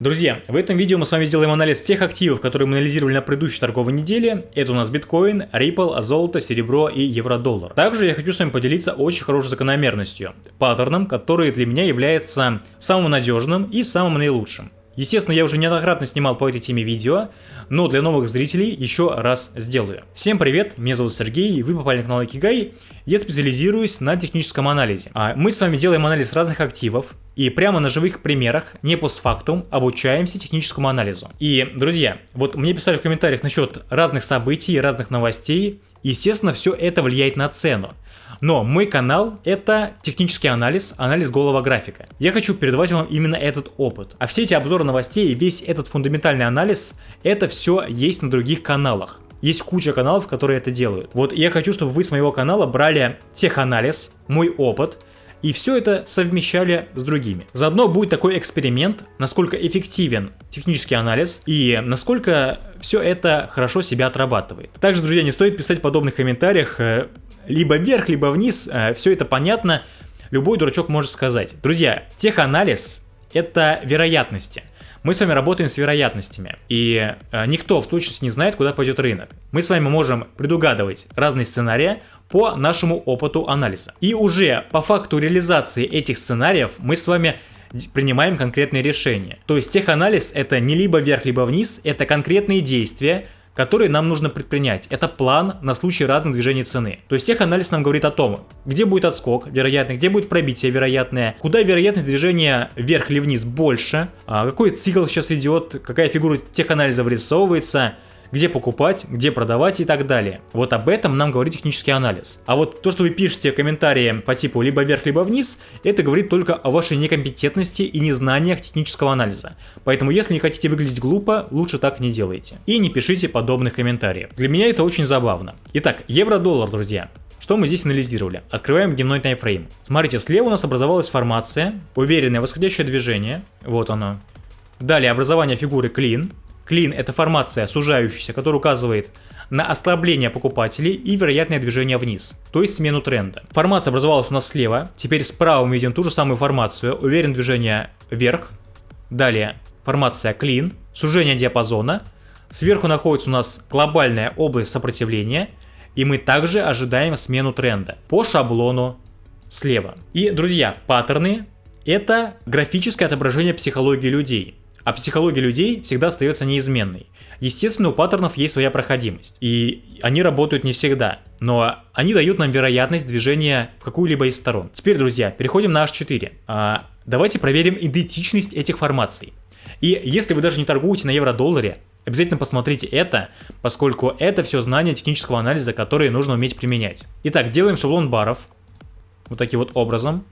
Друзья, в этом видео мы с вами сделаем анализ тех активов, которые мы анализировали на предыдущей торговой неделе. Это у нас биткоин, Ripple, золото, серебро и евро-доллар. Также я хочу с вами поделиться очень хорошей закономерностью, паттерном, который для меня является самым надежным и самым наилучшим. Естественно, я уже неоднократно снимал по этой теме видео, но для новых зрителей еще раз сделаю. Всем привет, меня зовут Сергей, вы попали на канал Икигай, я специализируюсь на техническом анализе. А мы с вами делаем анализ разных активов, и прямо на живых примерах, не постфактум, обучаемся техническому анализу. И, друзья, вот мне писали в комментариях насчет разных событий, разных новостей, естественно, все это влияет на цену. Но мой канал это технический анализ, анализ голого графика. Я хочу передавать вам именно этот опыт. А все эти обзоры новостей весь этот фундаментальный анализ, это все есть на других каналах. Есть куча каналов, которые это делают. Вот я хочу, чтобы вы с моего канала брали теханализ, мой опыт, и все это совмещали с другими. Заодно будет такой эксперимент, насколько эффективен технический анализ и насколько все это хорошо себя отрабатывает. Также, друзья, не стоит писать в подобных комментариях, э, либо вверх, либо вниз, э, все это понятно, любой дурачок может сказать. Друзья, теханализ это вероятности. Мы с вами работаем с вероятностями, и э, никто в точности не знает, куда пойдет рынок. Мы с вами можем предугадывать разные сценарии по нашему опыту анализа. И уже по факту реализации этих сценариев мы с вами принимаем конкретные решения. То есть теханализ это не либо вверх, либо вниз, это конкретные действия, которые нам нужно предпринять. Это план на случай разных движений цены. То есть теханализ нам говорит о том, где будет отскок вероятный, где будет пробитие вероятное, куда вероятность движения вверх или вниз больше, а какой цикл сейчас идет, какая фигура теханализа вырисовывается, где покупать, где продавать и так далее. Вот об этом нам говорит технический анализ. А вот то, что вы пишете в комментарии по типу либо вверх, либо вниз, это говорит только о вашей некомпетентности и незнаниях технического анализа. Поэтому если не хотите выглядеть глупо, лучше так не делайте. И не пишите подобных комментариев. Для меня это очень забавно. Итак, евро-доллар, друзья. Что мы здесь анализировали? Открываем дневной таймфрейм. Смотрите, слева у нас образовалась формация, уверенное восходящее движение. Вот оно. Далее образование фигуры клин. Клин это формация сужающаяся, которая указывает на ослабление покупателей и вероятное движение вниз, то есть смену тренда. Формация образовалась у нас слева, теперь справа мы видим ту же самую формацию, уверен движение вверх. Далее формация клин, сужение диапазона. Сверху находится у нас глобальная область сопротивления, и мы также ожидаем смену тренда по шаблону слева. И, друзья, паттерны это графическое отображение психологии людей а психология людей всегда остается неизменной. Естественно, у паттернов есть своя проходимость, и они работают не всегда, но они дают нам вероятность движения в какую-либо из сторон. Теперь, друзья, переходим на H4. А, давайте проверим идентичность этих формаций. И если вы даже не торгуете на евро-долларе, обязательно посмотрите это, поскольку это все знания технического анализа, которые нужно уметь применять. Итак, делаем шаблон баров, вот таким вот образом.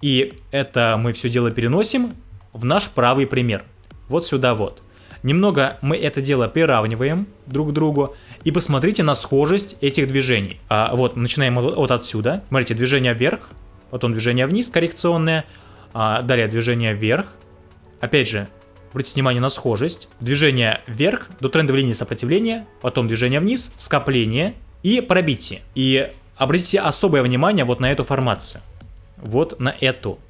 И это мы все дело переносим в наш правый пример вот сюда вот. Немного мы это дело приравниваем друг к другу и посмотрите на схожесть этих движений. А, вот, начинаем вот, вот отсюда. Смотрите, движение вверх, потом движение вниз коррекционное, а, далее движение вверх. Опять же, обратите внимание на схожесть. Движение вверх до трендовой линии сопротивления, потом движение вниз, скопление и пробитие. И обратите особое внимание вот на эту формацию. Вот на эту.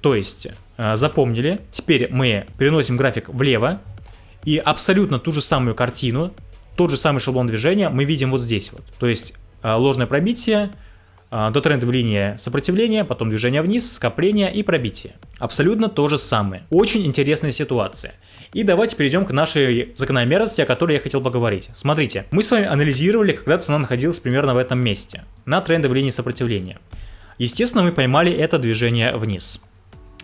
То есть запомнили. Теперь мы переносим график влево. И абсолютно ту же самую картину, тот же самый шаблон движения мы видим вот здесь вот. То есть э, ложное пробитие, э, до трендовой линии сопротивления, потом движение вниз, скопление и пробитие. Абсолютно то же самое. Очень интересная ситуация. И давайте перейдем к нашей закономерности, о которой я хотел поговорить. Смотрите, мы с вами анализировали, когда цена находилась примерно в этом месте, на трендовой линии сопротивления. Естественно, мы поймали это движение вниз.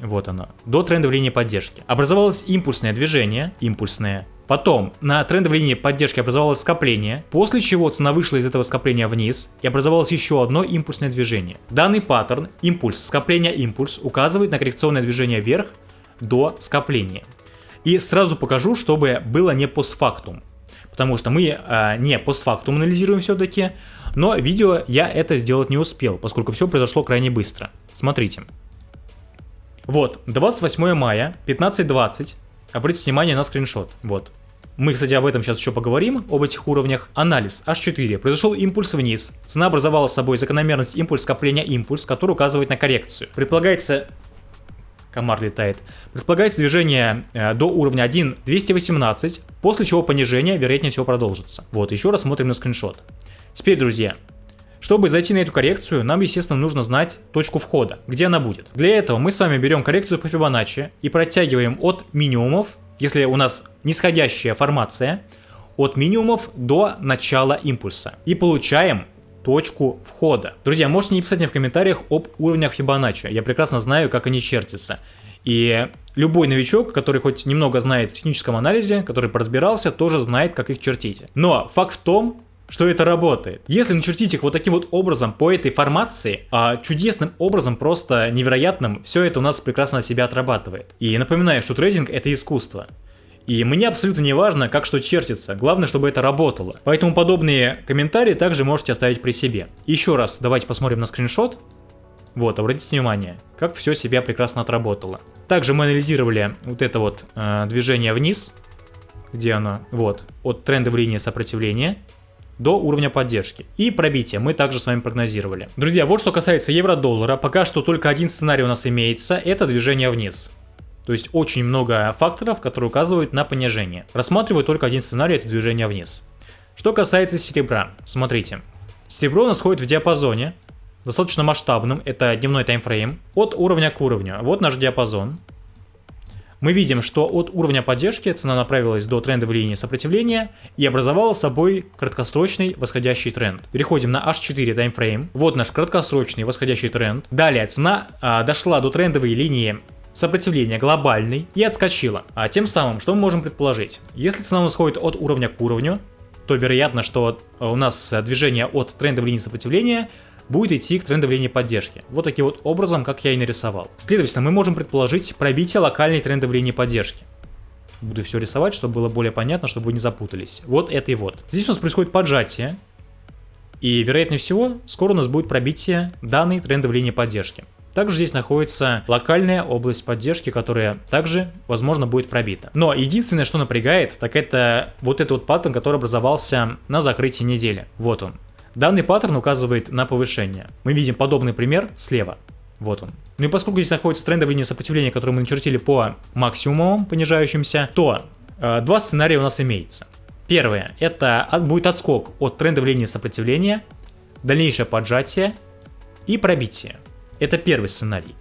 Вот оно. До трендовой линии поддержки. Образовалось импульсное движение, импульсное. Потом на трендовой линии поддержки образовалось скопление, после чего цена вышла из этого скопления вниз и образовалось еще одно импульсное движение. Данный паттерн, импульс, скопление, импульс, указывает на коррекционное движение вверх до скопления. И сразу покажу, чтобы было не постфактум. Потому что мы э, не постфактум анализируем все-таки, но видео я это сделать не успел, поскольку все произошло крайне быстро. Смотрите. Вот, 28 мая, 15.20. Обратите внимание на скриншот. Вот. Мы, кстати, об этом сейчас еще поговорим, об этих уровнях. Анализ H4. Произошел импульс вниз. Цена образовала собой закономерность импульс скопления импульс, который указывает на коррекцию. Предполагается комар летает, предполагается движение э, до уровня 1.218, после чего понижение, вероятнее всего, продолжится. Вот, еще раз смотрим на скриншот. Теперь, друзья, чтобы зайти на эту коррекцию, нам, естественно, нужно знать точку входа, где она будет. Для этого мы с вами берем коррекцию по Фибоначчи и протягиваем от минимумов, если у нас нисходящая формация, от минимумов до начала импульса. И получаем точку входа. Друзья, можете не писать мне в комментариях об уровнях Фибоначчи. Я прекрасно знаю, как они чертятся. И любой новичок, который хоть немного знает в техническом анализе, который поразбирался, тоже знает, как их чертить. Но факт в том, что это работает. Если начертить их вот таким вот образом по этой формации, а чудесным образом, просто невероятным, все это у нас прекрасно себя отрабатывает. И напоминаю, что трейдинг это искусство. И мне абсолютно не важно, как что чертится, главное, чтобы это работало. Поэтому подобные комментарии также можете оставить при себе. Еще раз, давайте посмотрим на скриншот. Вот, обратите внимание, как все себя прекрасно отработало. Также мы анализировали вот это вот э, движение вниз, где оно, вот, от трендовой линии сопротивления до уровня поддержки. И пробитие мы также с вами прогнозировали. Друзья, вот что касается евро-доллара, пока что только один сценарий у нас имеется, это движение вниз. То есть очень много факторов, которые указывают на понижение. Рассматриваю только один сценарий, это движение вниз. Что касается серебра, смотрите. Серебро у нас ходит в диапазоне, достаточно масштабным, это дневной таймфрейм, от уровня к уровню. Вот наш диапазон. Мы видим, что от уровня поддержки цена направилась до трендовой линии сопротивления и образовала собой краткосрочный восходящий тренд. Переходим на H4 таймфрейм. Вот наш краткосрочный восходящий тренд. Далее цена а, дошла до трендовой линии сопротивление глобальный и отскочила. А тем самым, что мы можем предположить? Если цена у нас ходит от уровня к уровню, то вероятно, что у нас движение от трендовой линии сопротивления будет идти к трендовой линии поддержки. Вот таким вот образом, как я и нарисовал. Следовательно, мы можем предположить пробитие локальной трендовой линии поддержки. Буду все рисовать, чтобы было более понятно, чтобы вы не запутались. Вот это и вот. Здесь у нас происходит поджатие. И, вероятнее всего, скоро у нас будет пробитие данной трендовой линии поддержки. Также здесь находится локальная область поддержки, которая также, возможно, будет пробита. Но единственное, что напрягает, так это вот этот вот паттерн, который образовался на закрытии недели. Вот он. Данный паттерн указывает на повышение. Мы видим подобный пример слева. Вот он. Ну и поскольку здесь находится трендовая линия сопротивления, которую мы начертили по максимумам понижающимся, то э, два сценария у нас имеется. Первое, это будет отскок от трендовой линии сопротивления, дальнейшее поджатие и пробитие. Это первый сценарий.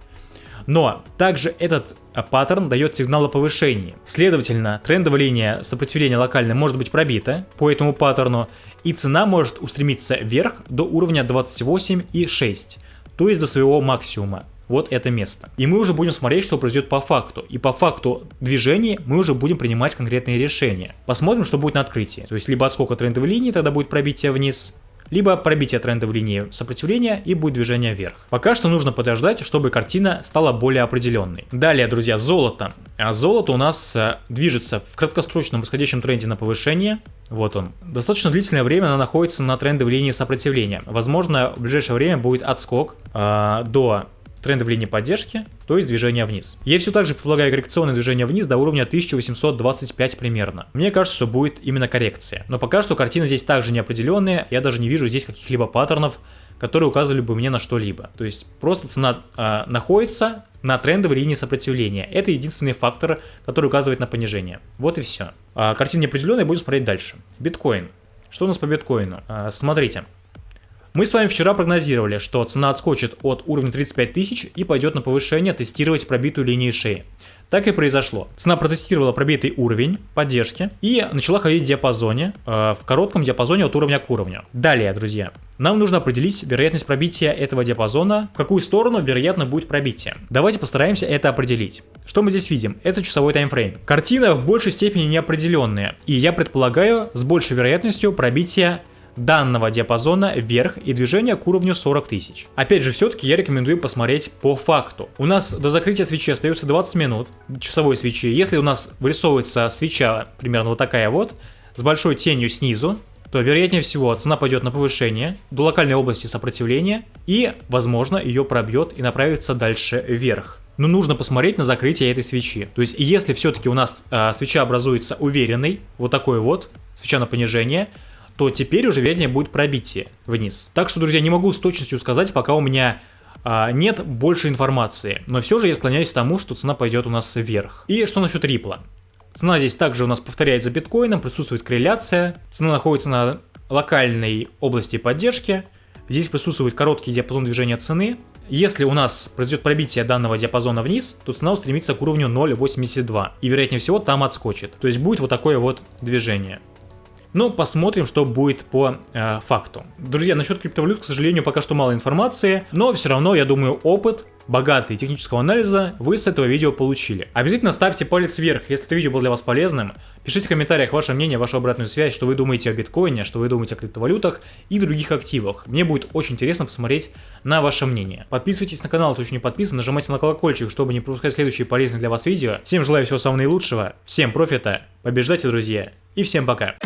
Но также этот а, паттерн дает сигнал о повышении. Следовательно, трендовая линия сопротивления локальная может быть пробита по этому паттерну, и цена может устремиться вверх до уровня 28,6, то есть до своего максимума. Вот это место. И мы уже будем смотреть, что произойдет по факту. И по факту движения мы уже будем принимать конкретные решения. Посмотрим, что будет на открытии. То есть либо отскока трендовой линии, тогда будет пробитие вниз, либо пробитие трендовой линии сопротивления и будет движение вверх. Пока что нужно подождать, чтобы картина стала более определенной. Далее, друзья, золото. А золото у нас э, движется в краткосрочном восходящем тренде на повышение. Вот он. Достаточно длительное время она находится на трендовой линии сопротивления. Возможно, в ближайшее время будет отскок э, до тренды в линии поддержки, то есть движение вниз. Я все так же предполагаю коррекционное движение вниз до уровня 1825 примерно. Мне кажется, что будет именно коррекция. Но пока что картина здесь также неопределенная, я даже не вижу здесь каких-либо паттернов, которые указывали бы мне на что-либо. То есть просто цена э, находится на трендовой линии сопротивления. Это единственный фактор, который указывает на понижение. Вот и все. А, картина неопределенная, будем смотреть дальше. Биткоин. Что у нас по биткоину? А, смотрите. Мы с вами вчера прогнозировали, что цена отскочит от уровня 35 тысяч и пойдет на повышение тестировать пробитую линию шеи. Так и произошло. Цена протестировала пробитый уровень поддержки и начала ходить в диапазоне, э, в коротком диапазоне от уровня к уровню. Далее, друзья, нам нужно определить вероятность пробития этого диапазона, в какую сторону вероятно будет пробитие. Давайте постараемся это определить. Что мы здесь видим? Это часовой таймфрейм. Картина в большей степени неопределенная, и я предполагаю с большей вероятностью пробития данного диапазона вверх и движение к уровню 40 тысяч. Опять же, все-таки я рекомендую посмотреть по факту. У нас до закрытия свечи остается 20 минут часовой свечи. Если у нас вырисовывается свеча примерно вот такая вот, с большой тенью снизу, то вероятнее всего цена пойдет на повышение до локальной области сопротивления и, возможно, ее пробьет и направится дальше вверх. Но нужно посмотреть на закрытие этой свечи. То есть, если все-таки у нас э, свеча образуется уверенной, вот такой вот, свеча на понижение, то теперь уже вернее будет пробитие вниз. Так что, друзья, не могу с точностью сказать, пока у меня а, нет больше информации. Но все же я склоняюсь к тому, что цена пойдет у нас вверх. И что насчет Рипла? Цена здесь также у нас повторяется биткоином, присутствует корреляция. Цена находится на локальной области поддержки. Здесь присутствует короткий диапазон движения цены. Если у нас произойдет пробитие данного диапазона вниз, то цена устремится к уровню 0.82 и вероятнее всего там отскочит. То есть будет вот такое вот движение. Но посмотрим, что будет по э, факту. Друзья, насчет криптовалют, к сожалению, пока что мало информации, но все равно, я думаю, опыт богатый технического анализа вы с этого видео получили. Обязательно ставьте палец вверх, если это видео было для вас полезным. Пишите в комментариях ваше мнение, вашу обратную связь, что вы думаете о биткоине, что вы думаете о криптовалютах и других активах. Мне будет очень интересно посмотреть на ваше мнение. Подписывайтесь на канал, кто еще не подписан, нажимайте на колокольчик, чтобы не пропускать следующие полезные для вас видео. Всем желаю всего самого наилучшего, всем профита, побеждайте, друзья, и всем пока.